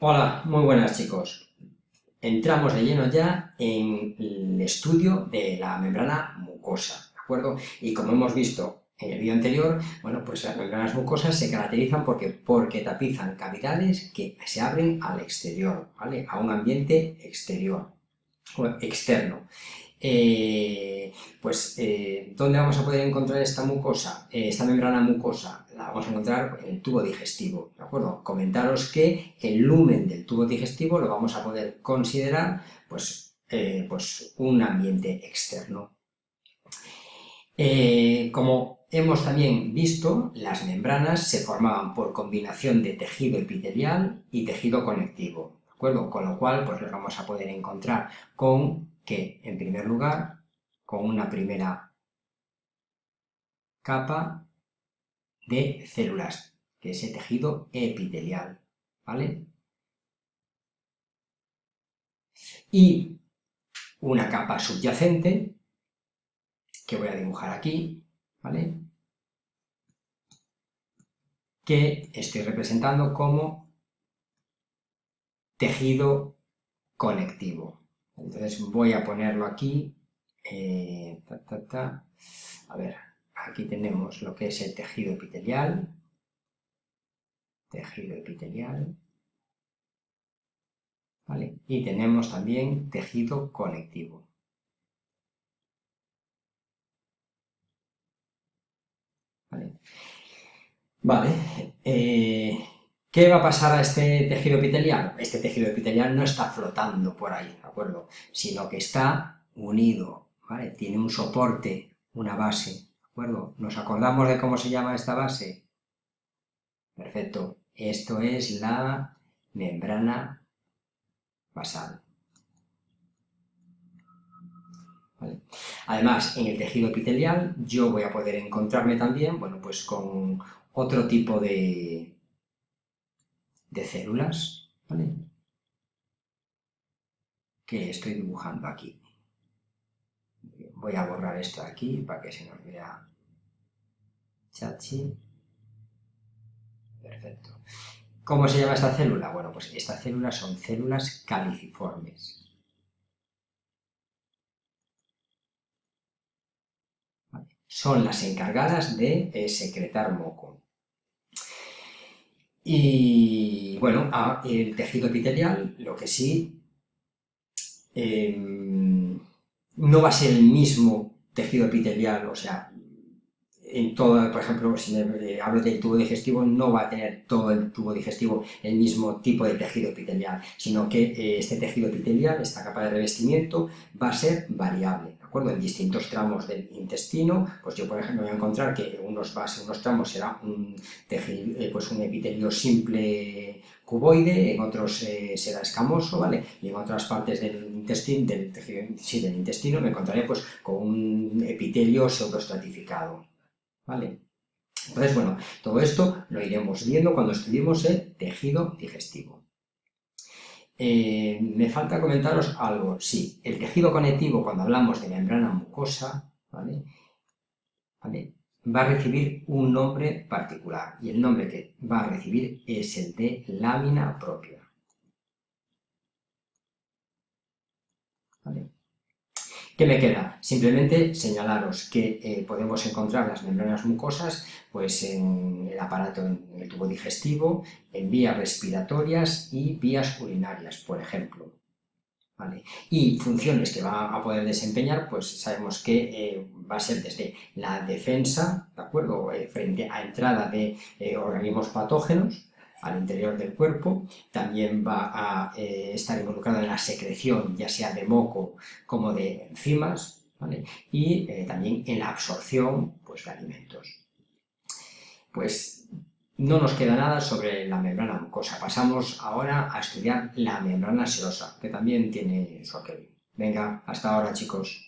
Hola, muy buenas chicos. Entramos de lleno ya en el estudio de la membrana mucosa, ¿de acuerdo? Y como hemos visto en el vídeo anterior, bueno, pues las membranas mucosas se caracterizan porque, porque tapizan cavidades que se abren al exterior, ¿vale? A un ambiente exterior, externo. Eh, pues, eh, ¿dónde vamos a poder encontrar esta mucosa, eh, esta membrana mucosa? La vamos a encontrar en el tubo digestivo, ¿de acuerdo? Comentaros que el lumen del tubo digestivo lo vamos a poder considerar, pues, pues un ambiente externo. como hemos también visto, las membranas se formaban por combinación de tejido epitelial y tejido conectivo, ¿de Con lo cual, pues lo vamos a poder encontrar con que, en primer lugar, con una primera capa de células, que es el tejido epitelial, ¿vale? Y una capa subyacente, que voy a dibujar aquí, ¿vale? Que estoy representando como tejido conectivo. Entonces voy a ponerlo aquí, eh, a ver, aquí tenemos lo que es el tejido epitelial, tejido epitelial, ¿vale? Y tenemos también tejido conectivo. Vale, vale eh, ¿Qué va a pasar a este tejido epitelial? Este tejido epitelial no está flotando por ahí, ¿de acuerdo? Sino que está unido, ¿vale? Tiene un soporte, una base, ¿de acuerdo? ¿Nos acordamos de cómo se llama esta base? Perfecto. Esto es la membrana basal. Además, en el tejido epitelial yo voy a poder encontrarme también, bueno, pues con otro tipo de, de células, ¿vale? que estoy dibujando aquí. Voy a borrar esto aquí para que se nos vea chachi. Perfecto. ¿Cómo se llama esta célula? Bueno, pues estas células son células caliciformes. Son las encargadas de eh, secretar moco. Y bueno, el tejido epitelial, lo que sí, em, no va a ser el mismo tejido epitelial, o sea, en todo, por ejemplo, si eh, hablo del tubo digestivo, no va a tener todo el tubo digestivo el mismo tipo de tejido epitelial, sino que eh, este tejido epitelial, esta capa de revestimiento, va a ser variable, ¿de acuerdo? En distintos tramos del intestino, pues yo, por ejemplo, voy a encontrar que unos, en unos tramos será un, tejido, eh, pues un epitelio simple cuboide, en otros será escamoso, ¿vale? Y en otras partes del intestino, del, tejido, sí, del intestino me encontraré pues con un epitelio pseudoestratificado. ¿Vale? Entonces, bueno, todo esto lo iremos viendo cuando estudiemos el tejido digestivo. Eh, me falta comentaros algo, sí, el tejido conectivo, cuando hablamos de membrana mucosa, ¿vale? va a recibir un nombre particular, y el nombre que va a recibir es el de lámina propia. ¿Vale? ¿Qué me queda? Simplemente señalaros que eh, podemos encontrar las membranas mucosas pues, en el aparato, en el tubo digestivo, en vías respiratorias y vías urinarias, por ejemplo. Y funciones que va a poder desempeñar, pues sabemos que eh, va a ser desde la defensa, ¿de acuerdo?, eh, frente a entrada de organismos patógenos, al interior del cuerpo, también va a eh, estar involucrado en la secreción, ya sea de moco como de enzimas, y eh, también en la absorción pues, de alimentos. Pues no nos queda nada sobre la membrana mucosa. Pasamos ahora a estudiar la membrana serosa, que también tiene su aquel. Venga, hasta ahora chicos.